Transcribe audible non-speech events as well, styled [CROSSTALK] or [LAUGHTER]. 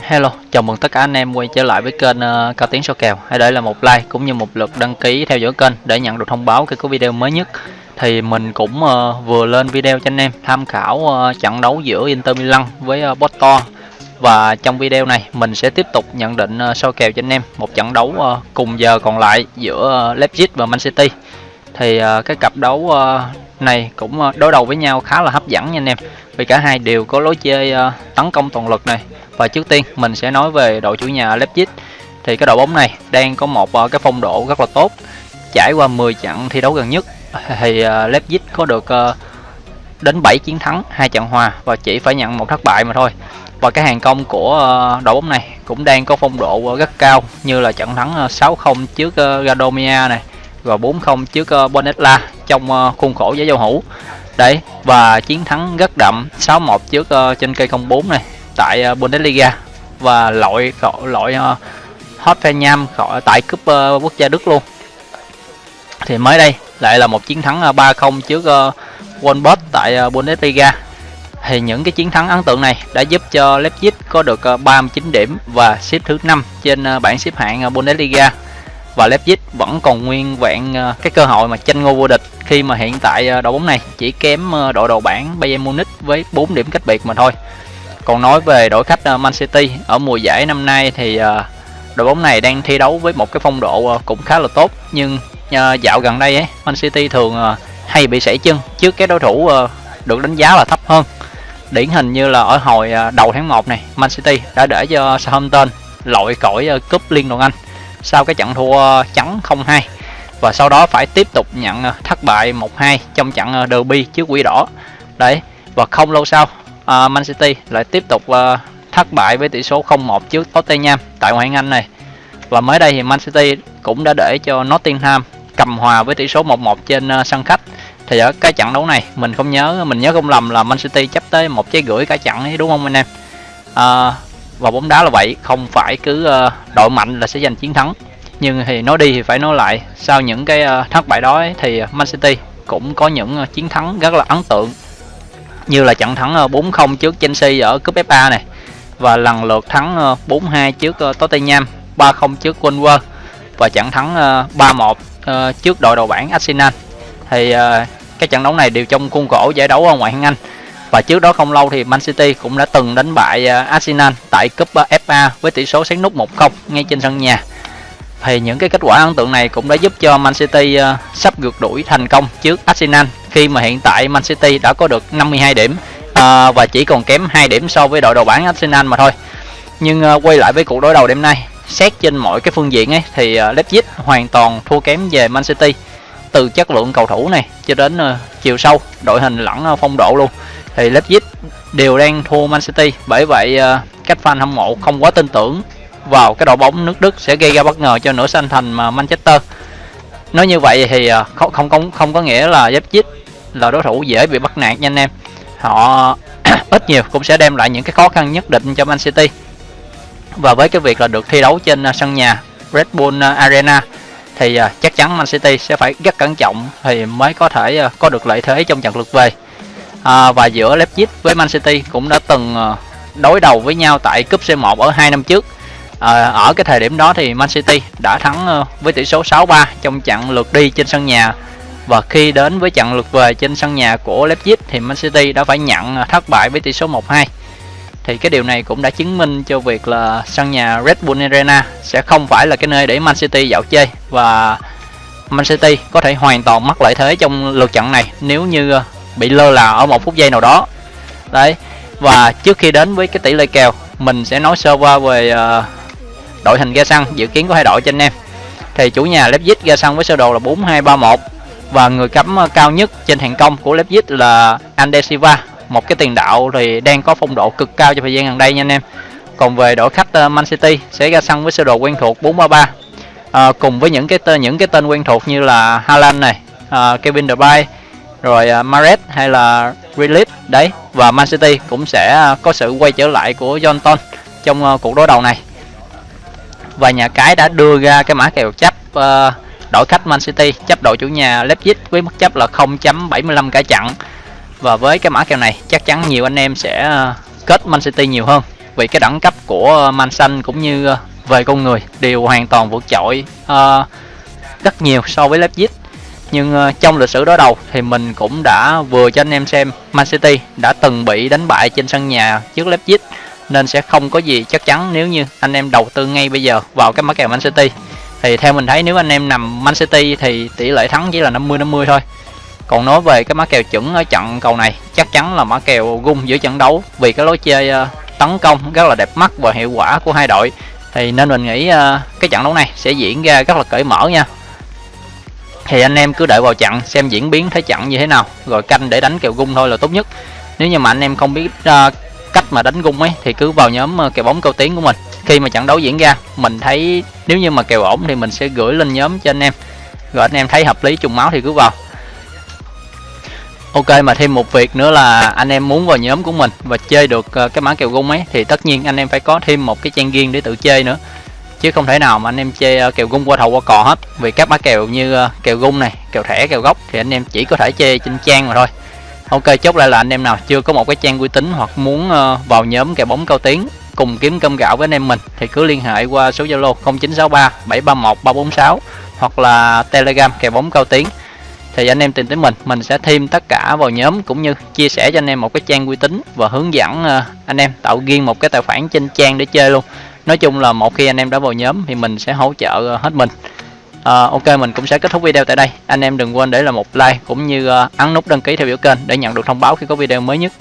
Hello, chào mừng tất cả anh em quay trở lại với kênh uh, Cao Tiến Số Kèo. Hãy để lại một like cũng như một lượt đăng ký theo dõi kênh để nhận được thông báo khi có video mới nhất. Thì mình cũng uh, vừa lên video cho anh em tham khảo uh, trận đấu giữa Inter Milan với uh, Porto. Và trong video này mình sẽ tiếp tục nhận định uh, soi kèo cho anh em một trận đấu uh, cùng giờ còn lại giữa uh, Leipzig và Man City. Thì uh, cái cặp đấu uh, này cũng ờ, đối đầu với nhau khá là hấp dẫn nha anh em. Vì cả hai đều có lối chơi ờ, tấn công toàn lực này. Và trước tiên mình sẽ nói về đội chủ nhà Leipzig. Thì cái đội bóng này đang có một ờ, cái phong độ rất là tốt. Trải qua 10 trận thi đấu gần nhất thì Leipzig có được đến 7 chiến thắng hai trận hòa và chỉ phải nhận một thất bại mà thôi. Và cái hàng công của đội bóng này cũng đang có phong độ rất cao như là trận thắng 6-0 trước uh, Gadomia này và 4-0 trước uh, Bonetla trong uh, khuôn khổ giải giao hữu. Đấy và chiến thắng rất đậm 6-1 trước uh, trên cây 04 này tại uh, Bundesliga. Và loại loại uh, Hoffenheim khỏi tại cúp uh, quốc gia Đức luôn. Thì mới đây lại là một chiến thắng uh, 3-0 trước uh, Wolfsburg tại uh, Bundesliga. Thì những cái chiến thắng ấn tượng này đã giúp cho Leipzig có được 39 điểm và xếp thứ 5 trên bảng xếp hạng Bundesliga và Leipzig vẫn còn nguyên vẹn ờ, cái cơ hội mà tranh ngôi vô địch khi mà hiện tại ờ, đội bóng này chỉ kém ờ, đội đầu bảng Bayern Munich với 4 điểm cách biệt mà thôi. Còn nói về đội khách Man City, ở mùa giải năm nay thì đội bóng này đang thi đấu với một cái phong độ cũng khá là tốt, nhưng dạo gần đây ấy, Man City thường hay bị sảy chân trước cái đối thủ được đánh giá là thấp hơn. Điển hình như là ở hồi đầu tháng 1 này, Man City đã để cho Southampton lội cõi cúp Liên đoàn Anh sau cái trận thua trắng 0-2 và sau đó phải tiếp tục nhận ờ, thất bại 1-2 trong trận ờ, derby trước quỷ đỏ đấy và không lâu sau uh, Man City lại tiếp tục uh, thất bại với tỷ số 0-1 trước Tottenham tại ngoại hạng Anh này. Và mới đây thì Man City cũng đã để cho Nottingham cầm hòa với tỷ số 1-1 trên uh, sân khách. Thì ở cái trận đấu này mình không nhớ mình nhớ không lầm là Man City chấp tới một trái gửi cả trận ấy đúng không anh em? Uh, và bóng đá là vậy, không phải cứ uh, đội mạnh là sẽ giành chiến thắng. Nhưng thì nói đi thì phải nói lại, sau những cái uh, thất bại đó ấy, thì Man City cũng có những uh, chiến thắng rất là ấn tượng như là trận thắng 4-0 trước Chelsea ở cúp FA này và lần lượt thắng 4-2 trước Tottenham, 3-0 trước Wolves và trận thắng 3-1 trước đội đầu bảng Arsenal. Thì các trận đấu này đều trong khuôn khổ giải đấu ở ngoại hạng Anh. Và trước đó không lâu thì Man City cũng đã từng đánh bại à, Arsenal tại cúp à, FA với tỷ số sáng nút 1-0 ngay trên sân nhà. Thì những cái kết quả ấn tượng này cũng đã giúp cho Man City à, sắp vượt đuổi thành công trước Arsenal khi mà hiện tại Man City đã có được 52 điểm và chỉ còn kém 2 điểm so với đội đầu bảng Arsenal mà thôi. Nhưng quay lại với cuộc đối đầu đêm nay, xét trên mọi cái phương diện ấy thì à, Leipzig hoàn toàn thua kém về Man City từ chất lượng cầu thủ này cho đến uh, chiều sâu, đội hình lẫn uh, phong độ luôn. Thì Leipzig đều đang thua Man City, bởi vậy ờ, các fan hâm mộ không quá tin tưởng vào cái đội bóng nước Đức sẽ gây ra bất ngờ cho nửa xanh thành mà Manchester. Nói như vậy thì ờ, không không không không có nghĩa là Leipzig là đối thủ dễ bị bắt nạt nha anh em. Họ [CLEARS THROAT] ít nhiều cũng sẽ đem lại những cái khó khăn nhất định cho Man City. Và với cái việc là được thi đấu trên ờ, sân nhà Red Bull Arena thì chắc chắn Man City sẽ phải rất cẩn trọng thì mới có thể có được lợi thế trong trận lượt về à, và giữa Leipzig với Man City cũng đã từng ờ, đối đầu với nhau tại cúp C1 ở hai năm trước. À, ở cái thời điểm đó thì Man City đã thắng ờ, với tỷ số 6-3 trong trận lượt đi trên sân nhà. Và khi đến với trận lượt về trên sân nhà của Leipzig thì Man City đã phải nhận ờ, thất bại với tỷ số 1-2. Thì cái điều này cũng đã chứng minh cho việc là sân nhà Red Bull Arena sẽ không phải là cái nơi để Man City dạo chơi. Và Man City có thể hoàn toàn mất lợi thế trong lượt trận này nếu như bị lơ là ở một phút giây nào đó. Đấy. Và trước khi đến với cái tỷ lệ kèo, mình sẽ nói sơ qua về uh, đội hình ra sân dự kiến của hai đội cho anh em. Thì chủ nhà Leipzig ra sân với sơ đồ là 4-2-3-1 và người cắm ờ, cao nhất trên hàng công của Leipzig là Ande Silva một cái tiền đạo thì đang có phong độ cực cao trong thời gian gần đây nha anh em còn về đội khách ờ, Man City sẽ ra sân với sơ đồ quen thuộc 433 à, cùng với những cái tên những cái tên quen thuộc như là Haaland này à, Kevin De Bruyne rồi à, uh, Mares hay là Grealish đấy và Man City cũng sẽ à, có sự quay trở lại của Johnson trong uh, cuộc đối đầu này. Và nhà cái đã đưa ra cái mã kèo chấp uh, đội khách Man City chấp đội chủ nhà Leipzig với mức chấp là 0.75 cả trận và với cái mã kèo này chắc chắn nhiều anh em sẽ uh, kết Man City nhiều hơn vì cái đẳng cấp của man xanh cũng như uh, về con người đều hoàn toàn vượt trội uh, rất nhiều so với Leipzig nhưng ờ, trong lịch sử đối đầu thì mình cũng đã vừa cho anh em xem Man City đã từng bị đánh bại trên sân nhà trước Leipzig, nên sẽ không có gì chắc chắn nếu như anh em đầu tư ngay bây giờ vào cái mã kèo Man City. Thì theo mình thấy nếu anh em nằm Man City thì tỷ lệ thắng chỉ là 50 50 thôi. Còn nói về cái mã kèo chuẩn ở trận cầu này, chắc chắn là mã kèo gung giữa trận đấu vì cái lối chơi ờ, tấn công rất là đẹp mắt và hiệu quả của hai đội. Thì nên mình nghĩ ờ, cái trận đấu này sẽ diễn ra rất là cởi mở nha thì anh em cứ đợi vào chặn xem diễn biến thế chặn như thế nào. Rồi canh để đánh kèo gung thôi là tốt nhất. Nếu như mà anh em không biết uh, cách mà đánh gung ấy thì cứ vào nhóm uh, kèo bóng câu tiếng của mình. Khi mà trận đấu diễn ra mình thấy nếu như mà kèo ổn thì mình sẽ gửi lên nhóm cho anh em. Rồi anh em thấy hợp lý trùng máu thì cứ vào. Ok mà thêm một việc nữa là anh em muốn vào nhóm của mình và chơi được uh, cái mã kèo gung ấy thì tất nhiên anh em phải có thêm một cái trang riêng để tự chơi nữa chứ không thể nào mà anh em chơi ờ, kèo gung qua thầu qua cò hết. Vì các mã kèo như ờ, kèo gung này, kèo thẻ, kèo gốc thì anh em chỉ có thể chơi trên trang mà thôi. Ok, chốt lại là anh em nào chưa có một cái trang uy tín hoặc muốn ờ, vào nhóm kèo bóng cao tiếng cùng kiếm cơm gạo với anh em mình thì cứ liên hệ qua số zalo 0963 731 346 hoặc là telegram kèo bóng cao tiếng thì anh em tìm tới mình mình sẽ thêm tất cả vào nhóm cũng như chia sẻ cho anh em một cái trang uy tín và hướng dẫn anh em tạo riêng một cái tài khoản trên trang để chơi luôn nói chung là một khi anh em đã vào nhóm thì mình sẽ hỗ trợ hết mình. À, ok mình cũng sẽ kết thúc video tại đây. Anh em đừng quên để là một like cũng như à, ấn nút đăng ký theo dõi kênh để nhận được thông báo khi có video mới nhất.